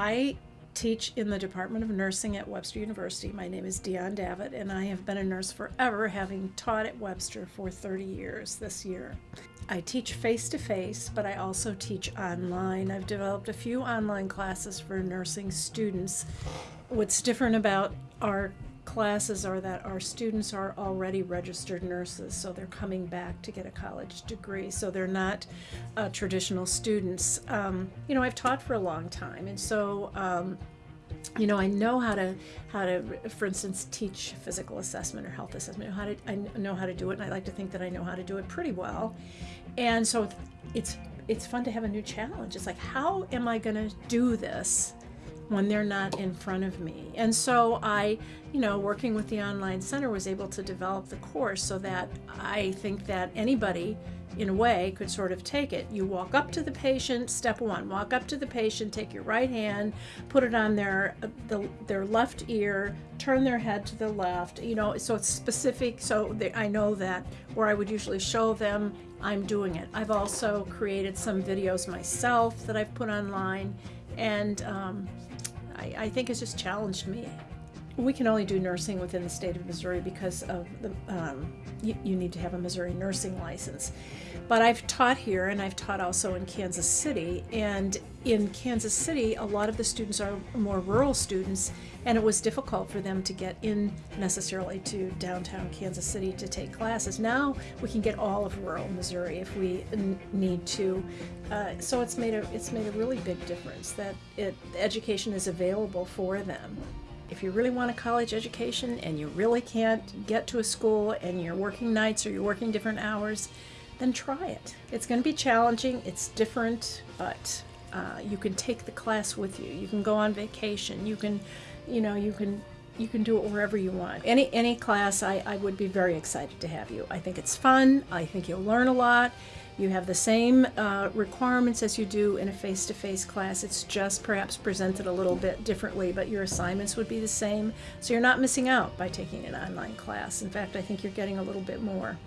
I teach in the Department of Nursing at Webster University. My name is Dion Davitt, and I have been a nurse forever, having taught at Webster for 30 years this year. I teach face to face, but I also teach online. I've developed a few online classes for nursing students. What's different about our classes are that our students are already registered nurses, so they're coming back to get a college degree, so they're not uh, traditional students. Um, you know, I've taught for a long time, and so um, you know, I know how to how to, for instance, teach physical assessment or health assessment. How to I know how to do it, and I like to think that I know how to do it pretty well. And so it's it's fun to have a new challenge. It's like, how am I going to do this when they're not in front of me? And so I, you know, working with the online center was able to develop the course so that I think that anybody in a way, could sort of take it. You walk up to the patient, step one, walk up to the patient, take your right hand, put it on their, the, their left ear, turn their head to the left, you know, so it's specific, so they, I know that where I would usually show them, I'm doing it. I've also created some videos myself that I've put online, and um, I, I think it's just challenged me. We can only do nursing within the state of Missouri because of the, um, you, you, need to have a Missouri nursing license. But I've taught here and I've taught also in Kansas City. And in Kansas City, a lot of the students are more rural students, and it was difficult for them to get in necessarily to downtown Kansas City to take classes. Now we can get all of rural Missouri if we need to. Uh, so it's made a it's made a really big difference that it education is available for them if you really want a college education and you really can't get to a school and you're working nights or you're working different hours, then try it. It's going to be challenging, it's different, but uh, you can take the class with you. You can go on vacation. You can, you know, you can you can do it wherever you want. Any any class, I, I would be very excited to have you. I think it's fun. I think you'll learn a lot. You have the same uh, requirements as you do in a face-to-face -face class. It's just perhaps presented a little bit differently, but your assignments would be the same. So you're not missing out by taking an online class. In fact, I think you're getting a little bit more.